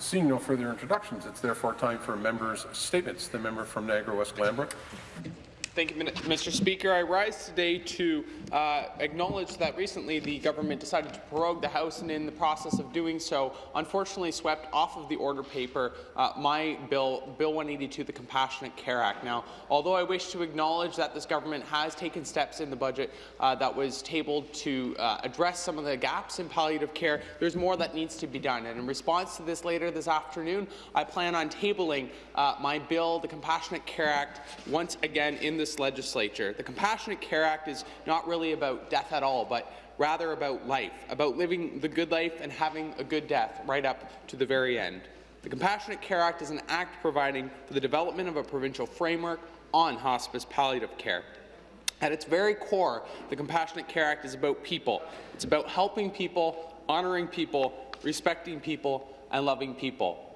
Seeing no further introductions, it's therefore time for members' statements. The member from Niagara West Glanbrook. Thank you, Mr. Speaker. I rise today to uh, acknowledge that recently the government decided to prorogue the House and in the process of doing so, unfortunately swept off of the order paper uh, my bill, Bill 182, the Compassionate Care Act. Now, although I wish to acknowledge that this government has taken steps in the budget uh, that was tabled to uh, address some of the gaps in palliative care, there's more that needs to be done. And in response to this later this afternoon, I plan on tabling uh, my bill, the Compassionate Care Act, once again in this legislature. The Compassionate Care Act is not really about death at all, but rather about life, about living the good life and having a good death right up to the very end. The Compassionate Care Act is an act providing for the development of a provincial framework on hospice palliative care. At its very core, the Compassionate Care Act is about people. It's about helping people, honouring people, respecting people, and loving people.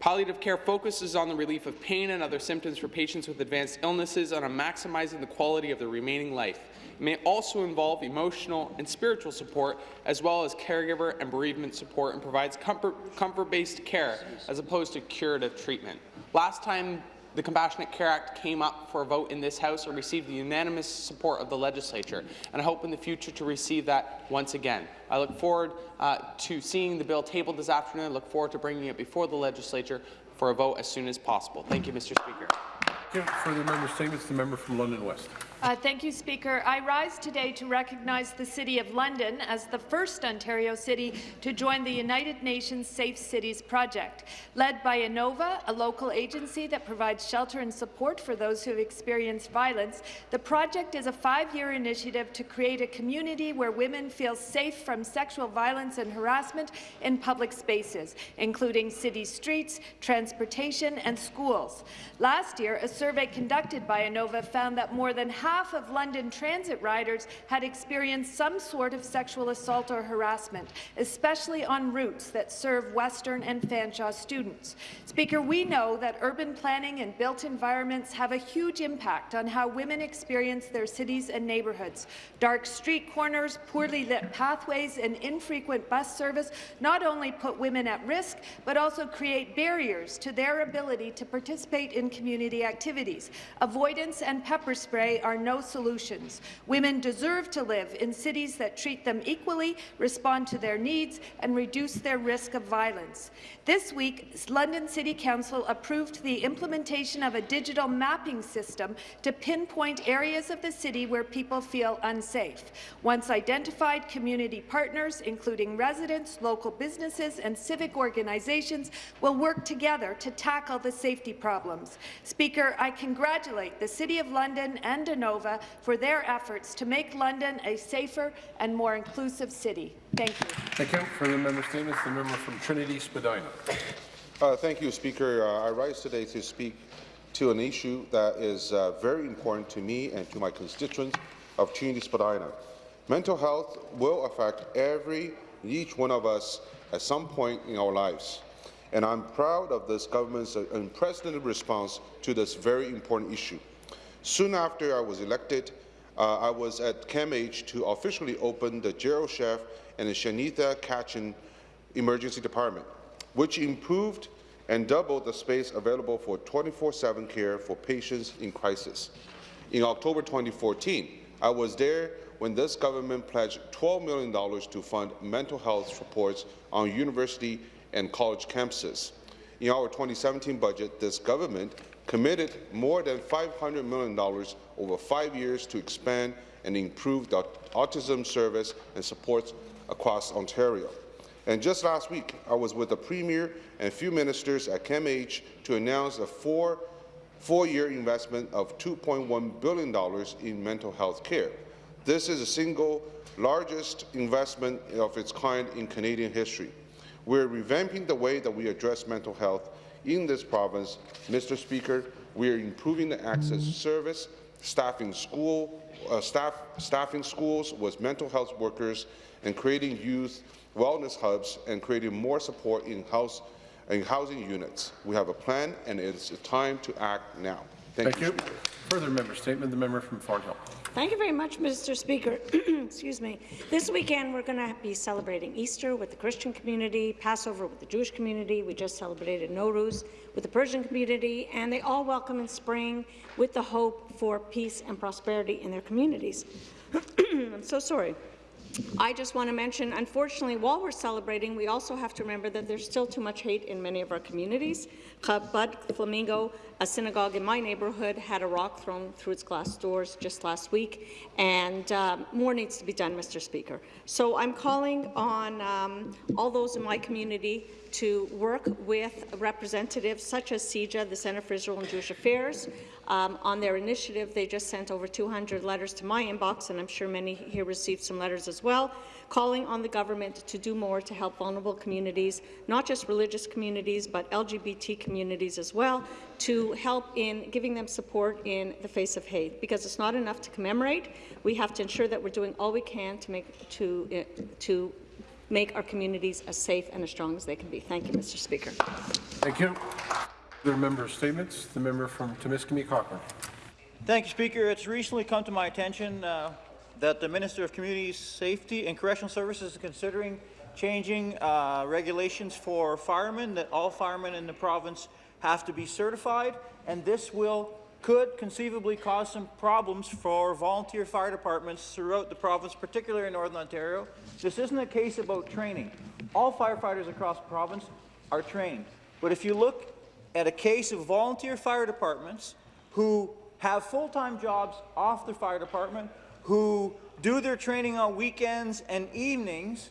Palliative care focuses on the relief of pain and other symptoms for patients with advanced illnesses and on maximizing the quality of their remaining life. It may also involve emotional and spiritual support, as well as caregiver and bereavement support, and provides comfort-based comfort care as opposed to curative treatment. Last time the Compassionate Care Act came up for a vote in this House and received the unanimous support of the legislature, and I hope in the future to receive that once again. I look forward uh, to seeing the bill tabled this afternoon. I look forward to bringing it before the legislature for a vote as soon as possible. Thank you, Mr. Speaker. You. Further member statements. The member from London West. Uh, thank you, Speaker. I rise today to recognize the City of London as the first Ontario city to join the United Nations Safe Cities project. Led by ANOVA, a local agency that provides shelter and support for those who have experienced violence, the project is a five-year initiative to create a community where women feel safe from sexual violence and harassment in public spaces, including city streets, transportation, and schools. Last year, a survey conducted by Anova found that more than half half of London Transit riders had experienced some sort of sexual assault or harassment, especially on routes that serve Western and Fanshawe students. Speaker, we know that urban planning and built environments have a huge impact on how women experience their cities and neighbourhoods. Dark street corners, poorly lit pathways, and infrequent bus service not only put women at risk, but also create barriers to their ability to participate in community activities. Avoidance and pepper spray are are no solutions. Women deserve to live in cities that treat them equally, respond to their needs, and reduce their risk of violence. This week, London City Council approved the implementation of a digital mapping system to pinpoint areas of the city where people feel unsafe. Once identified, community partners, including residents, local businesses, and civic organizations, will work together to tackle the safety problems. Speaker, I congratulate the City of London and Anova for their efforts to make London a safer and more inclusive city. Thank you. Thank you. Further member statements. The member from Trinity Spadina. Uh, thank you, Speaker. Uh, I rise today to speak to an issue that is uh, very important to me and to my constituents of Trinity Spadina. Mental health will affect every each one of us at some point in our lives. And I'm proud of this government's unprecedented response to this very important issue. Soon after I was elected, uh, I was at CAMH to officially open the Gerald Sheff and the Shanitha Kachan Emergency Department, which improved and doubled the space available for 24-7 care for patients in crisis. In October 2014, I was there when this government pledged $12 million to fund mental health supports on university and college campuses. In our 2017 budget, this government committed more than $500 million over five years to expand and improve the autism service and supports across Ontario. And just last week, I was with the Premier and a few ministers at CAMH to announce a four four-year investment of $2.1 billion in mental health care. This is the single largest investment of its kind in Canadian history. We're revamping the way that we address mental health in this province, Mr. Speaker, we are improving the access service, staffing school, uh, staff, staffing schools with mental health workers, and creating youth wellness hubs and creating more support in house in housing units. We have a plan, and it is time to act now. Thank, Thank you. Further member statement, the member from Thornhill. Thank you very much, Mr. Speaker. Excuse me. This weekend, we're going to be celebrating Easter with the Christian community, Passover with the Jewish community. We just celebrated Nowruz with the Persian community, and they all welcome in spring with the hope for peace and prosperity in their communities. I'm so sorry. I just want to mention, unfortunately, while we're celebrating, we also have to remember that there's still too much hate in many of our communities. Chabad Flamingo, a synagogue in my neighbourhood, had a rock thrown through its glass doors just last week, and um, more needs to be done, Mr. Speaker. So I'm calling on um, all those in my community to work with representatives such as CIJA, the Centre for Israel and Jewish Affairs. Um, on their initiative, they just sent over 200 letters to my inbox, and I'm sure many here received some letters as well, calling on the government to do more to help vulnerable communities, not just religious communities, but LGBT communities as well, to help in giving them support in the face of hate. Because it's not enough to commemorate, we have to ensure that we're doing all we can to make to uh, to make our communities as safe and as strong as they can be. Thank you, Mr. Speaker. Thank you. Further member statements, the member from Timiskaming Cochrane. Thank you, Speaker. It's recently come to my attention uh, that the Minister of Community Safety and Correctional Services is considering changing uh, regulations for firemen, that all firemen in the province have to be certified, and this will could conceivably cause some problems for volunteer fire departments throughout the province, particularly in Northern Ontario. This isn't a case about training. All firefighters across the province are trained. But if you look at a case of volunteer fire departments who have full-time jobs off the fire department, who do their training on weekends and evenings,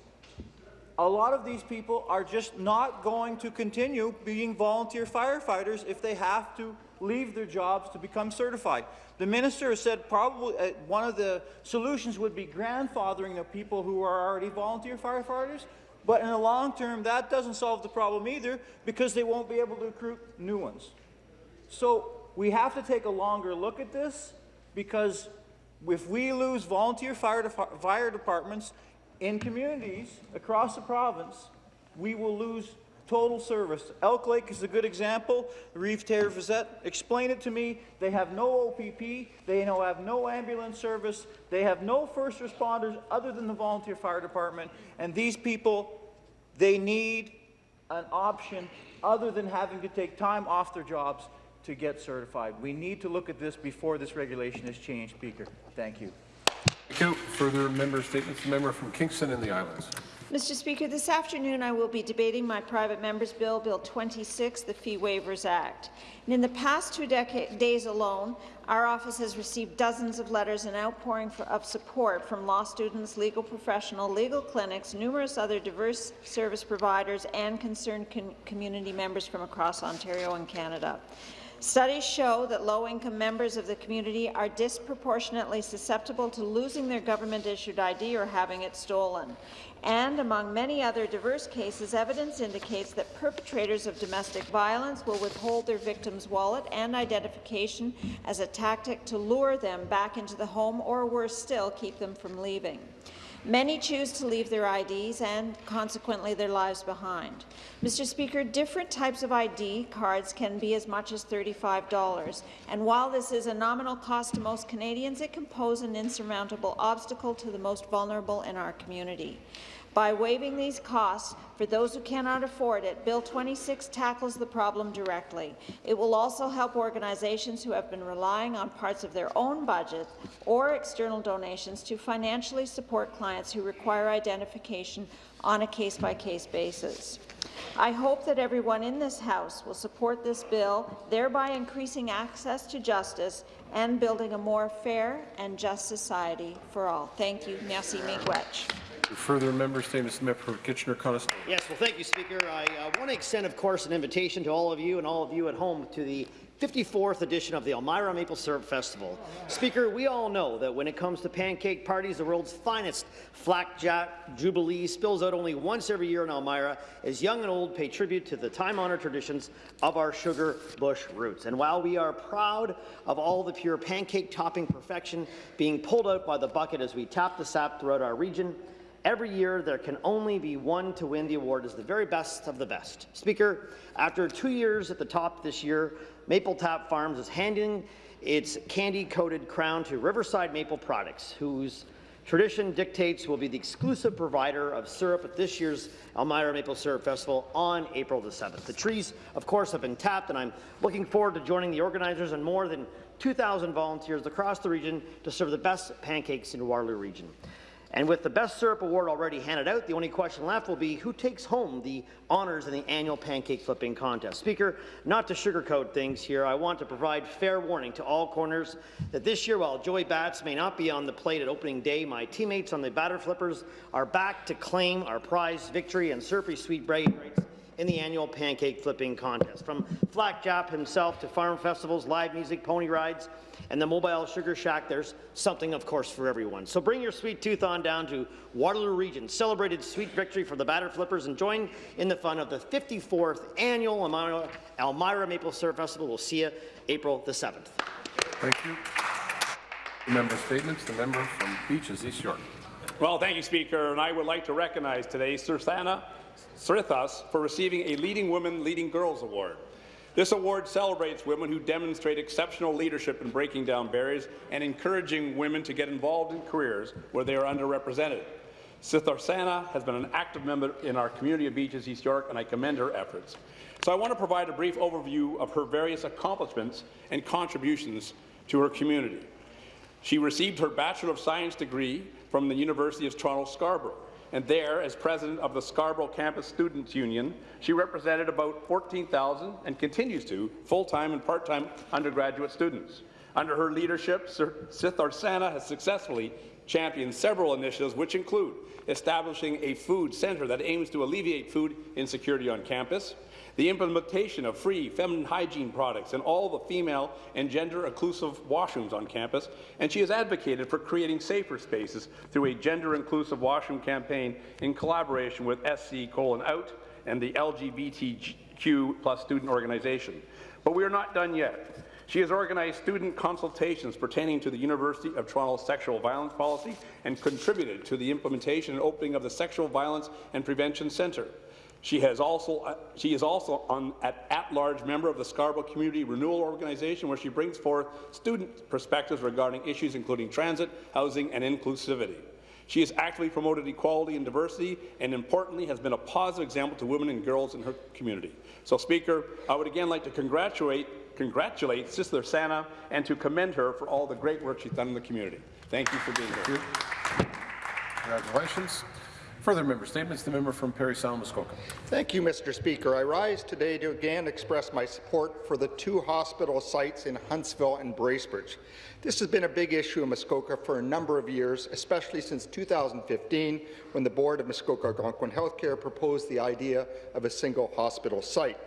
a lot of these people are just not going to continue being volunteer firefighters if they have to leave their jobs to become certified. The minister has said probably uh, one of the solutions would be grandfathering the people who are already volunteer firefighters, but in the long term, that doesn't solve the problem either because they won't be able to recruit new ones. So we have to take a longer look at this because if we lose volunteer fire, de fire departments in communities across the province, we will lose total service. Elk Lake is a good example. Reeve Terre Fazette, explain it to me. They have no OPP. They have no ambulance service. They have no first responders other than the volunteer fire department. And these people, they need an option other than having to take time off their jobs to get certified. We need to look at this before this regulation is changed, Speaker. Thank you. Thank you. Further member statements, the member from Kingston and the Islands. Mr. Speaker, this afternoon I will be debating my private member's bill, Bill 26, the Fee Waivers Act. And in the past two days alone, our office has received dozens of letters and outpouring for, of support from law students, legal professionals, legal clinics, numerous other diverse service providers, and concerned com community members from across Ontario and Canada. Studies show that low-income members of the community are disproportionately susceptible to losing their government-issued ID or having it stolen. And among many other diverse cases, evidence indicates that perpetrators of domestic violence will withhold their victim's wallet and identification as a tactic to lure them back into the home or, worse still, keep them from leaving. Many choose to leave their IDs and, consequently, their lives behind. Mr. Speaker, different types of ID cards can be as much as $35, and while this is a nominal cost to most Canadians, it can pose an insurmountable obstacle to the most vulnerable in our community. By waiving these costs for those who cannot afford it, Bill 26 tackles the problem directly. It will also help organizations who have been relying on parts of their own budget or external donations to financially support clients who require identification on a case-by-case -case basis. I hope that everyone in this House will support this bill, thereby increasing access to justice and building a more fair and just society for all. Thank you. Merci, Miigwech. Further member statements, the member for Kitchener-Conestoga. Yes, well, thank you, Speaker. I uh, want to extend, of course, an invitation to all of you and all of you at home to the 54th edition of the Elmira Maple Syrup Festival. Speaker, we all know that when it comes to pancake parties, the world's finest Flapjack Jubilee spills out only once every year in Elmira as young and old pay tribute to the time-honored traditions of our sugar bush roots. And while we are proud of all the pure pancake topping perfection being pulled out by the bucket as we tap the sap throughout our region, Every year, there can only be one to win the award as the very best of the best. Speaker, after two years at the top this year, Maple Tap Farms is handing its candy-coated crown to Riverside Maple Products, whose Tradition dictates will be the exclusive provider of syrup at this year's Elmira Maple Syrup Festival on April the 7th. The trees, of course, have been tapped, and I'm looking forward to joining the organizers and more than 2,000 volunteers across the region to serve the best pancakes in Waterloo region. And with the Best Syrup Award already handed out, the only question left will be who takes home the honours in the annual pancake flipping contest. Speaker, not to sugarcoat things here, I want to provide fair warning to all corners that this year, while Joey Bats may not be on the plate at opening day, my teammates on the batter flippers are back to claim our prize victory and syrupy sweet bragging rights in the annual pancake flipping contest. From Flack Jap himself to farm festivals, live music, pony rides, and the mobile sugar shack, there's something, of course, for everyone. So bring your sweet tooth on down to Waterloo Region, celebrated sweet victory for the batter flippers, and join in the fun of the 54th annual Elmira, Elmira Maple Syrup Festival. We'll see you April the 7th. Thank you. The member statements. The member from Beaches, East York. Well, thank you, Speaker, and I would like to recognize today Sitharsana Srithas for receiving a Leading Women, Leading Girls Award. This award celebrates women who demonstrate exceptional leadership in breaking down barriers and encouraging women to get involved in careers where they are underrepresented. Sitharsana has been an active member in our community of Beaches, East York, and I commend her efforts. So I want to provide a brief overview of her various accomplishments and contributions to her community. She received her Bachelor of Science degree from the University of Toronto Scarborough, and there, as president of the Scarborough Campus Students Union, she represented about 14,000 and continues to full-time and part-time undergraduate students. Under her leadership, Sitharsana has successfully championed several initiatives, which include establishing a food centre that aims to alleviate food insecurity on campus, the implementation of free feminine hygiene products in all the female and gender-inclusive washrooms on campus, and she has advocated for creating safer spaces through a gender-inclusive washroom campaign in collaboration with SC Colon Out and the LGBTQ plus student organization. But we are not done yet. She has organized student consultations pertaining to the University of Toronto's sexual violence policy and contributed to the implementation and opening of the Sexual Violence and Prevention Centre. She, has also, uh, she is also an at-large member of the Scarborough Community Renewal Organization, where she brings forth student perspectives regarding issues including transit, housing, and inclusivity. She has actively promoted equality and diversity, and importantly, has been a positive example to women and girls in her community. So, Speaker, I would again like to congratulate congratulate Sitharsana and to commend her for all the great work she's done in the community. Thank you for being here. Congratulations. Further member statements. The member from Parry Sound, Muskoka. Thank you, Mr. Speaker. I rise today to again express my support for the two hospital sites in Huntsville and Bracebridge. This has been a big issue in Muskoka for a number of years, especially since 2015, when the board of Muskoka Algonquin Healthcare proposed the idea of a single hospital site.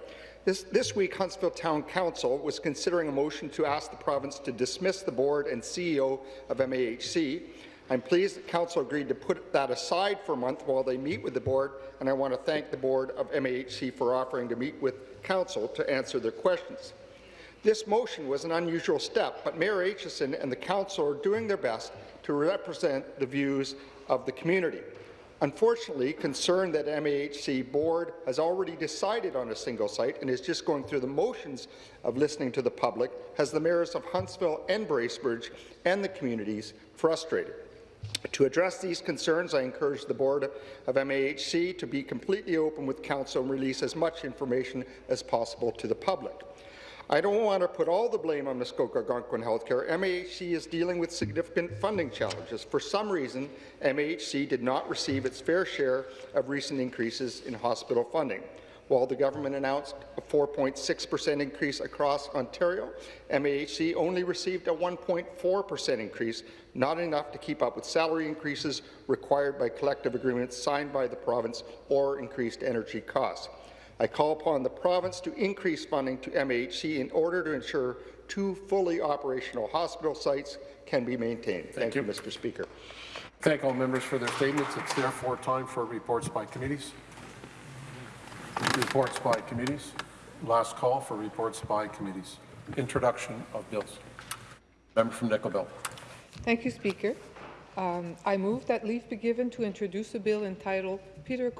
This, this, week, Huntsville Town Council was considering a motion to ask the province to dismiss the board and CEO of MAHC I'm pleased that Council agreed to put that aside for a month while they meet with the board, and I want to thank the board of MAHC for offering to meet with Council to answer their questions. This motion was an unusual step, but Mayor Aitchison and the Council are doing their best to represent the views of the community. Unfortunately, concern that MAHC board has already decided on a single site and is just going through the motions of listening to the public has the mayors of Huntsville and Bracebridge and the communities frustrated. To address these concerns, I encourage the board of MAHC to be completely open with Council and release as much information as possible to the public. I don't want to put all the blame on Muskoka Algonquin Healthcare. MAHC is dealing with significant funding challenges. For some reason, MAHC did not receive its fair share of recent increases in hospital funding. While the government announced a 4.6% increase across Ontario, MAHC only received a 1.4% increase, not enough to keep up with salary increases required by collective agreements signed by the province or increased energy costs. I call upon the province to increase funding to MAHC in order to ensure two fully operational hospital sites can be maintained. Thank, Thank you, Mr. Speaker. Thank all members for their statements. It's therefore time for reports by committees. Reports by committees. Last call for reports by committees. Introduction of bills. Member from Nickel Belt. Thank you, Speaker. Um, I move that leave be given to introduce a bill entitled Peter